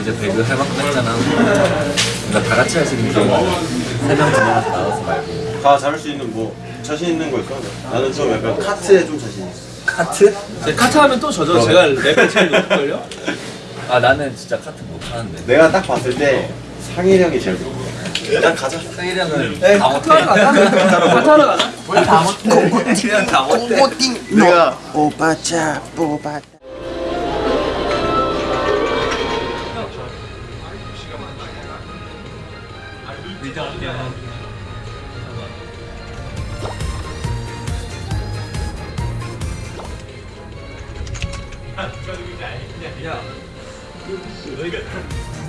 이제 배그 해봤고 했잖아. 그러니까 다 같이 할 수 있는 게세명 진행해서 나와서 말고. 다 잘할 수 있는 뭐 자신 있는 거 있어? 나는 좀 약간 카트에 좀 자신 있어. 카트? 제 카트 하면 또 저죠. 제가 레벨 제일 높을걸요? 아 나는 진짜 카트 못 하는데. 내가 딱 봤을 때 상일 형이 제일 좋아. 일단 가자. 형은 네, 다 못해. 하러 가자. 다 못해. 그냥 다 못해. 내가 뽑자 뽑아. 좋아,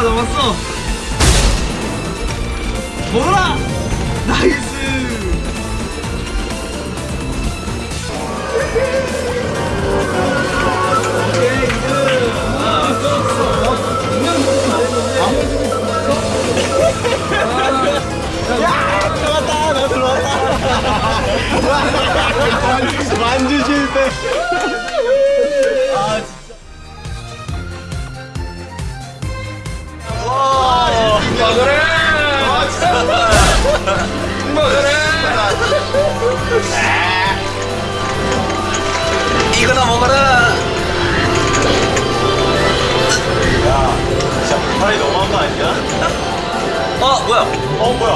따라잡았어, 어 뭐야? 어 뭐야?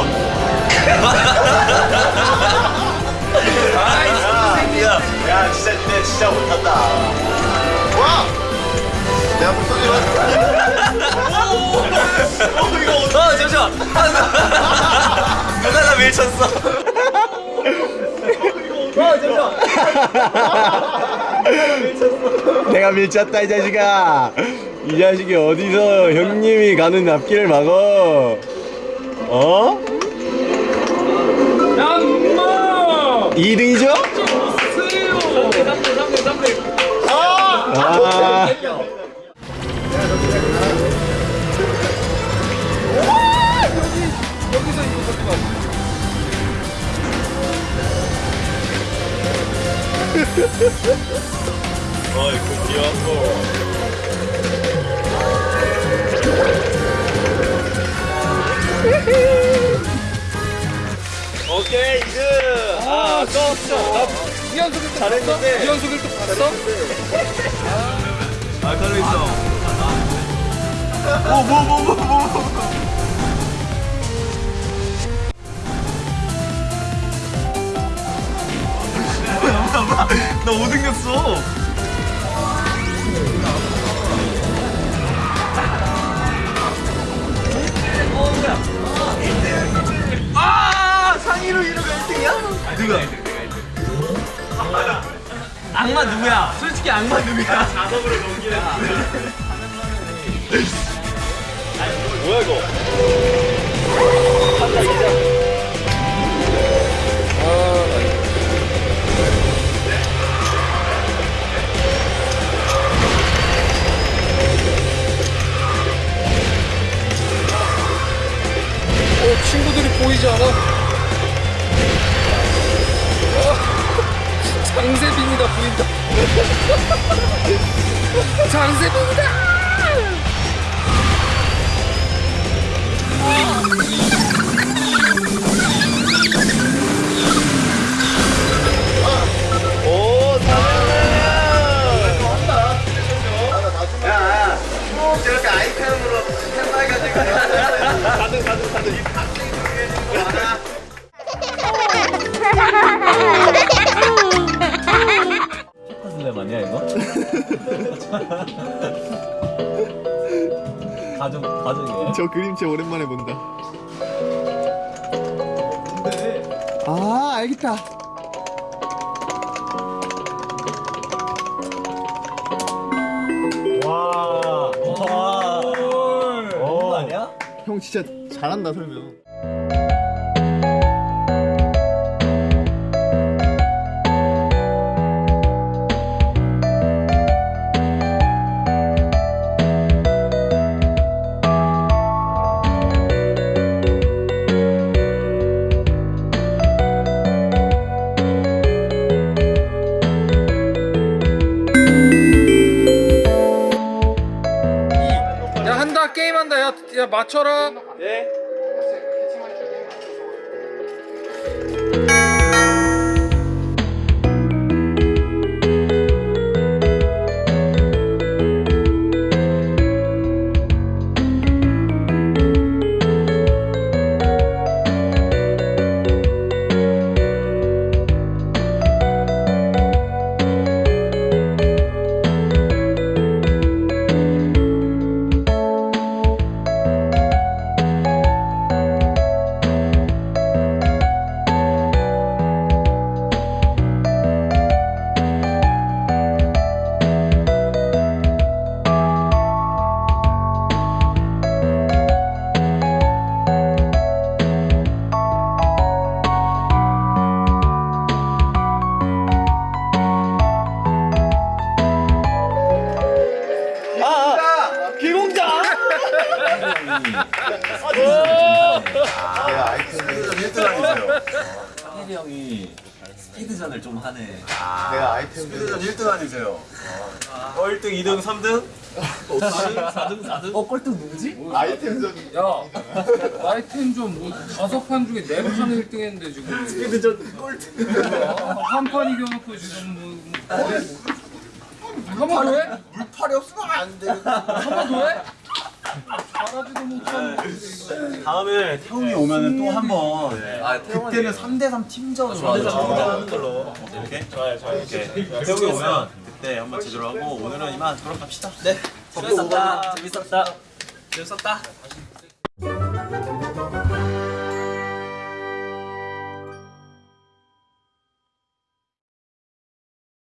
야, 야 진짜 니네 진짜 못한다. 와! 내가 불쏘지 어 잠시만. 누가 나 밀쳤어? 내가 밀쳤다 이 자식아. 이 자식이 어디서 형님이 가는 앞길을 막어? 어? 양마! 2등이죠? 세요! 3대, 3대, 3대. 아. 어이, 그 귀여워. 이현수 1등 잘했는데. 이현수 1등 봤어? 아, 걸려 있어. 오, 뭐, 뭐, 뭐, 뭐. 나 5등 됐어. 누구야? 솔직히 악마 누구야? 자석으로 넘기는 뭐야, 이거? 장세빈이다 보인다. 장세빈이다. 오, 야, 아이템으로. 가든, 가든, 가든. 이 박빙 중요해지는 거 알아? 가정, 가정이에요? 저 그림체 오랜만에 본다 아 알겠다 와, 와. 오. 아니야? 형 진짜 잘한다 설명 야 맞춰라 네. 야, 야 맞춰라 네 혜리 형이 스피드전을 좀 하네. 내가 아이템들 1등 아니세요? 어, 1등, 2등, 3등? 4등, 4등? 어, 꼴등 누구지? 아이템전 야 아이템 뭐 다섯 판 중에 네 판을 1등 했는데 지금 스피드전 꼴등. 한 판 이겨놓고 지금 뭐, 뭐뭐 한번 더 해? 물팔이 없으면 안 돼. 한번 더 해? 다음에 태웅이 오면 또 한번 네. 아, 그때는 3대3 팀전으로 아, 하는 걸로. 이렇게 좋아요 좋아요. 이렇게 태웅이 오면 그때 한번 제대로 하고 오늘은 이만 돌아갑시다. 네. 재밌었다. 재밌었다. 재밌었다.